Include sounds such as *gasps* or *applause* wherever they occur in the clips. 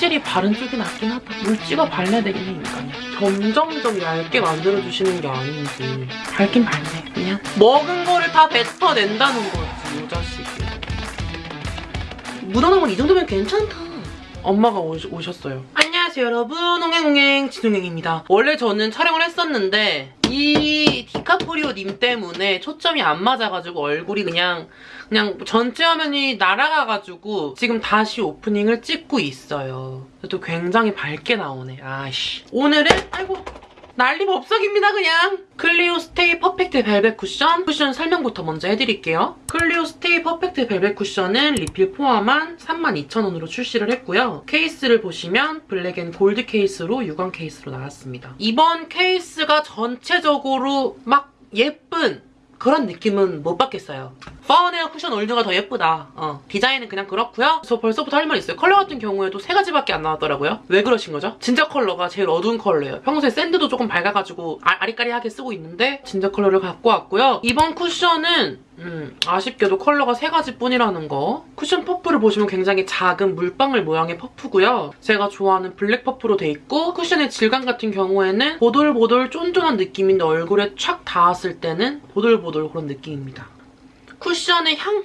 확실히 바른 쪽이 낫긴 하다. 물찍어 발라야 되긴 해, 인간이. 점점점 얇게 만들어주시는 게 아닌지. 밝긴 밝네, 그냥. 먹은 거를 다 뱉어낸다는 거지, 이 자식이. 묻어나온 건이 정도면 괜찮다. 엄마가 오셨어요. 안녕하세요 여러분 홍행홍행 진홍행입니다. 원래 저는 촬영을 했었는데 이 디카프리오 님 때문에 초점이 안 맞아가지고 얼굴이 그냥 그냥 전체 화면이 날아가가지고 지금 다시 오프닝을 찍고 있어요. 또 굉장히 밝게 나오네. 아씨. 오늘은 아이고 난리 법석입니다 그냥. 클리오 Stay Perfect Velvet 쿠션 쿠션 설명부터 먼저 해드릴게요. 클리오 Stay Perfect Velvet 쿠션은 리필 포함한 32,000원으로 출시를 했고요. 케이스를 보시면 black and gold 케이스로 유광 케이스로 나왔습니다. 이번 케이스가 전체적으로 막 예쁜 그런 느낌은 못 받겠어요. Founwear 쿠션 All New가 더 예쁘다. 어, 디자인은 그냥 그렇고요. 저 벌써부터 할 말 있어요. 컬러 같은 경우에도 세 가지밖에 안 나왔더라고요. 왜 그러신 거죠? 진짜 컬러가 제일 어두운 컬러예요. 평소에 sand도 조금 밝아가지고 아, 아리까리하게 쓰고 있는데 진짜 컬러를 갖고 왔고요. 이번 쿠션은 음, 아쉽게도 컬러가 세 가지뿐이라는 거. 쿠션 퍼프를 보시면 굉장히 작은 물방울 모양의 퍼프고요. 제가 좋아하는 블랙 퍼프로 돼 있고 쿠션의 질감 같은 경우에는 보들보들 쫀쫀한 느낌인데 얼굴에 촥 닿았을 때는 보들보들 그런 느낌입니다. 쿠션의 향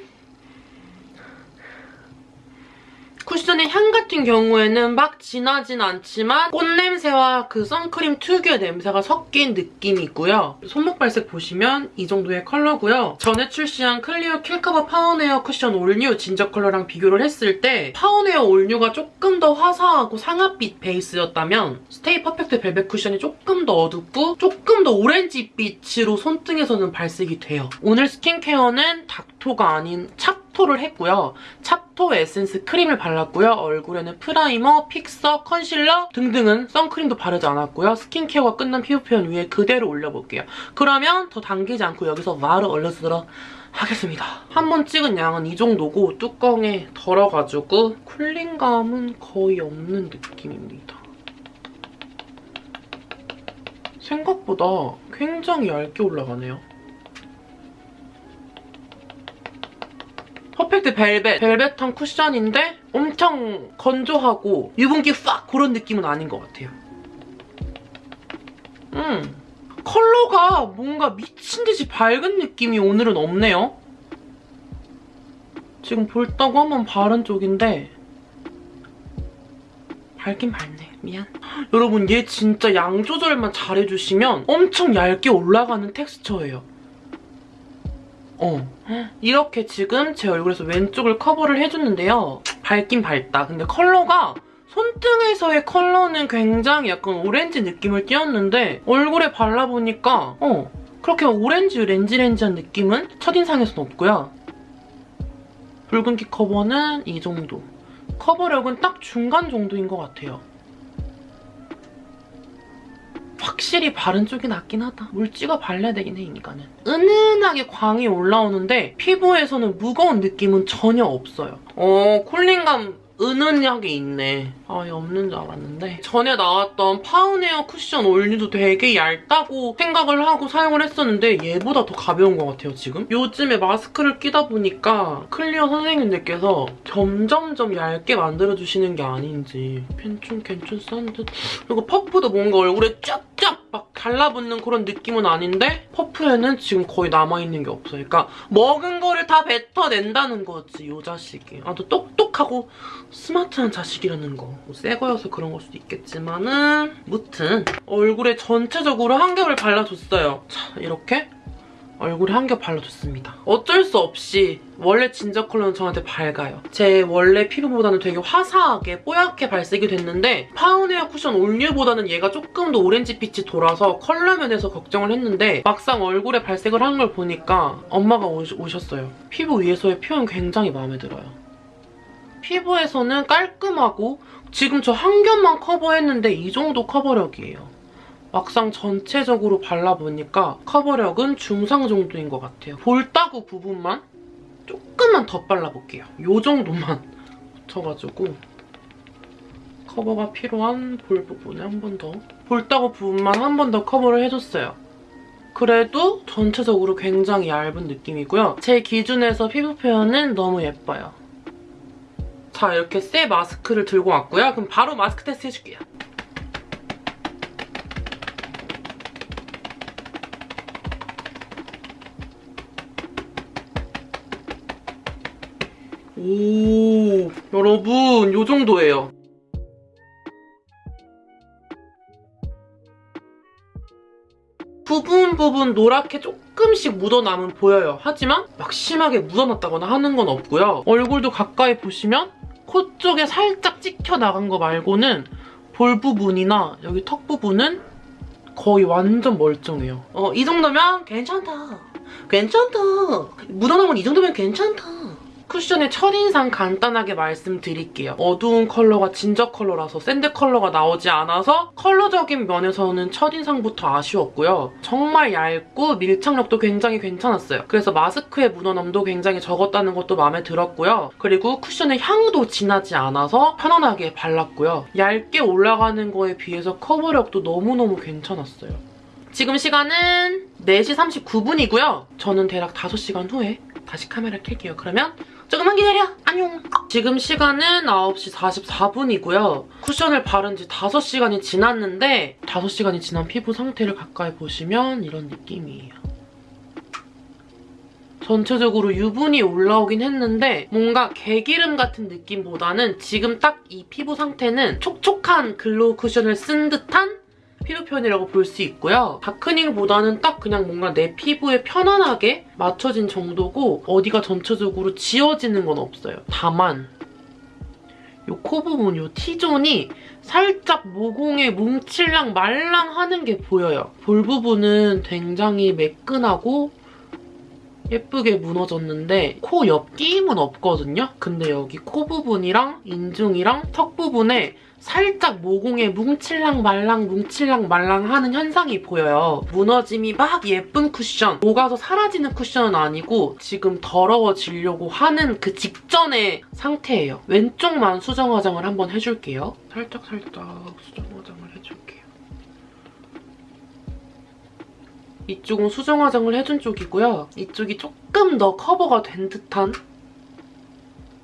쿠션의 향 같은 경우에는 막 진하진 않지만 꽃냄새와 그 선크림 특유의 냄새가 섞인 느낌이고요. 손목 발색 보시면 이 정도의 컬러고요. 전에 출시한 클리오 Kill Cover Founwear 쿠션 All New ginger 컬러랑 비교를 했을 때 Founwear All New가 조금 더 화사하고 상아빛 베이스였다면 Stay Perfect Velvet 쿠션이 조금 더 어둡고 조금 더 오렌지빛으로 손등에서는 발색이 돼요. 오늘 스킨케어는 닥토가 아닌 찹토를 했고요. 찹토 에센스 크림을 발랐고요. 얼굴에는 프라이머, 픽서, 컨실러 등등은 선크림도 바르지 않았고요. 스킨케어가 끝난 피부 표현 위에 그대로 올려볼게요. 그러면 더 당기지 않고 여기서 바로 올려주도록 하겠습니다. 한 번 찍은 양은 이 정도고 뚜껑에 덜어가지고 cooling감은 거의 없는 느낌입니다. 생각보다 굉장히 얇게 올라가네요. 퍼펙트 벨벳, 벨벳한 쿠션인데 엄청 건조하고 유분기 팍 그런 느낌은 아닌 것 같아요. 음, 컬러가 뭔가 미친듯이 밝은 느낌이 오늘은 없네요. 지금 볼따고 한번 바른 쪽인데 밝긴 밝네. 미안. *gasps* 여러분 얘 진짜 양 조절만 잘해주시면 엄청 얇게 올라가는 텍스처예요. 어. 이렇게 지금 제 얼굴에서 왼쪽을 커버를 해줬는데요. 밝긴 밝다. 근데 컬러가 손등에서의 컬러는 굉장히 약간 오렌지 느낌을 띄었는데 얼굴에 발라보니까 어 그렇게 오렌지 렌지렌지한 느낌은 첫인상에서는 없고요. 붉은기 커버는 이 정도. 커버력은 딱 중간 정도인 것 같아요. 확실히 바른 쪽이 낫긴 하다. 물 찍어 발라야 되긴 해, 인간은. 은은하게 광이 올라오는데 피부에서는 무거운 느낌은 전혀 없어요. 어, cooling감 은은하게 있네. 아예 없는 줄 알았는데 전에 나왔던 Founwear 쿠션 All New도 되게 얇다고 생각을 하고 사용을 했었는데 얘보다 더 가벼운 것 같아요 지금. 요즘에 마스크를 끼다 보니까 클리오 선생님들께서 점점점 얇게 만들어주시는 게 아닌지 괜춘 괜춘한 듯. 그리고 퍼프도 뭔가 얼굴에 쫙쫙 막 달라붙는 그런 느낌은 아닌데 퍼프에는 지금 거의 남아있는 게 없어요. 그러니까 먹은 거를 다 뱉어낸다는 거지 이 자식이. 아 또 똑똑하고 스마트한 자식이라는 거. 뭐 새 거여서 그런 걸 수도 있겠지만은 무튼 얼굴에 전체적으로 한 겹을 발라줬어요. 자 이렇게 얼굴에 한 겹 발라줬습니다. 어쩔 수 없이 원래 진저 컬러는 저한테 밝아요. 제 원래 피부보다는 되게 화사하게 뽀얗게 발색이 됐는데 Founwear 쿠션 All New보다는 얘가 조금 더 오렌지 빛이 돌아서 컬러 면에서 걱정을 했는데 막상 얼굴에 발색을 한 걸 보니까 엄마가 오셨어요. 피부 위에서의 표현 굉장히 마음에 들어요. 피부에서는 깔끔하고 지금 저 한 겹만 커버했는데 이 정도 커버력이에요. 막상 전체적으로 발라보니까 커버력은 중상 정도인 것 같아요. 볼따구 부분만 조금만 더 발라볼게요. 이 정도만 *laughs* 붙여가지고 커버가 필요한 볼 부분에 한 번 더. 볼따구 부분만 한 번 더 커버를 해줬어요. 그래도 전체적으로 굉장히 얇은 느낌이고요. 제 기준에서 피부 표현은 너무 예뻐요. 자, 이렇게 새 마스크를 들고 왔고요. 그럼 바로 마스크 테스트 해줄게요. 오, 여러분, 요 정도예요. 부분 부분 노랗게 조금씩 묻어남은 보여요. 하지만 막 심하게 묻어났다거나 하는 건 없고요. 얼굴도 가까이 보시면 코 쪽에 살짝 찍혀 나간 거 말고는 볼 부분이나 여기 턱 부분은 거의 완전 멀쩡해요. 어, 이 정도면 괜찮다. 괜찮다. 묻어나면 이 정도면 괜찮다. 쿠션의 첫인상 간단하게 말씀드릴게요. 어두운 컬러가 ginger 컬러라서 sand 컬러가 나오지 않아서 컬러적인 면에서는 첫인상부터 아쉬웠고요. 정말 얇고 밀착력도 굉장히 괜찮았어요. 그래서 마스크의 묻어남도 굉장히 적었다는 것도 마음에 들었고요. 그리고 쿠션의 향도 진하지 않아서 편안하게 발랐고요. 얇게 올라가는 거에 비해서 커버력도 너무너무 괜찮았어요. 지금 시간은 4시 39분이고요. 저는 대략 5시간 후에 다시 카메라 켤게요. 그러면 조금만 기다려. 안녕. 지금 시간은 9시 44분이고요. 쿠션을 바른 지 5시간이 지났는데 5시간이 지난 피부 상태를 가까이 보시면 이런 느낌이에요. 전체적으로 유분이 올라오긴 했는데 뭔가 개기름 같은 느낌보다는 지금 딱 이 피부 상태는 촉촉한 glow 쿠션을 쓴 듯한 피부 표현이라고 볼 수 있고요. darkening보다는 딱 그냥 뭔가 내 피부에 편안하게 맞춰진 정도고 어디가 전체적으로 지워지는 건 없어요. 다만 이 코 부분, 이 T존이 살짝 모공에 뭉칠랑 말랑하는 게 보여요. 볼 부분은 굉장히 매끈하고 예쁘게 무너졌는데 코 옆 끼임은 없거든요? 근데 여기 코 부분이랑 인중이랑 턱 부분에 살짝 모공에 뭉칠랑 말랑 뭉칠랑 말랑 하는 현상이 보여요. 무너짐이 막 예쁜 쿠션, 녹아서 사라지는 쿠션은 아니고 지금 더러워지려고 하는 그 직전의 상태예요. 왼쪽만 수정 화장을 한번 해줄게요. 살짝 살짝 수정 화장을 해줄게요. 이쪽은 수정 화장을 해준 쪽이고요. 이쪽이 조금 더 커버가 된 듯한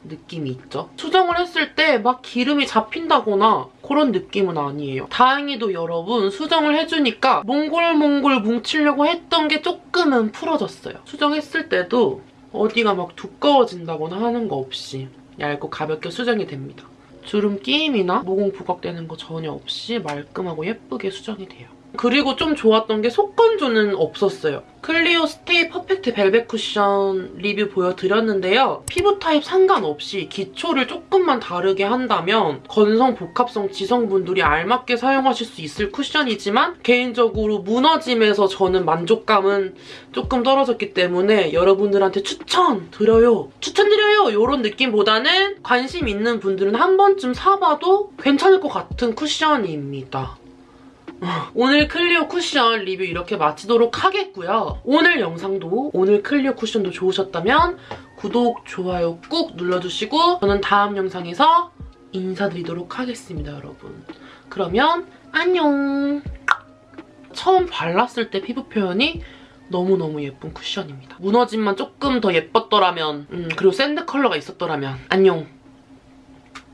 느낌이 있죠. 수정을 했을 때 막 기름이 잡힌다거나 그런 느낌은 아니에요. 다행히도 여러분 수정을 해주니까 몽골몽골 뭉치려고 했던 게 조금은 풀어졌어요. 수정했을 때도 어디가 막 두꺼워진다거나 하는 거 없이 얇고 가볍게 수정이 됩니다. 주름 끼임이나 모공 부각되는 거 전혀 없이 말끔하고 예쁘게 수정이 돼요. 그리고 좀 좋았던 게 속건조는 없었어요. 클리오 스테이 퍼펙트 벨벳 쿠션 리뷰 보여드렸는데요. 피부 타입 상관없이 기초를 조금만 다르게 한다면 건성, 복합성 지성분들이 알맞게 사용하실 수 있을 쿠션이지만 개인적으로 무너짐에서 저는 만족감은 조금 떨어졌기 때문에 여러분들한테 추천드려요. 추천드려요! 이런 느낌보다는 관심 있는 분들은 한 번쯤 사봐도 괜찮을 것 같은 쿠션입니다. 오늘 클리오 쿠션 리뷰 이렇게 마치도록 하겠고요. 오늘 영상도 오늘 클리오 쿠션도 좋으셨다면 구독, 좋아요 꾹 눌러주시고 저는 다음 영상에서 인사드리도록 하겠습니다, 여러분. 그러면 안녕! 처음 발랐을 때 피부 표현이 너무너무 예쁜 쿠션입니다. 무너짐만 조금 더 예뻤더라면 음, 그리고 sand 컬러가 있었더라면 안녕!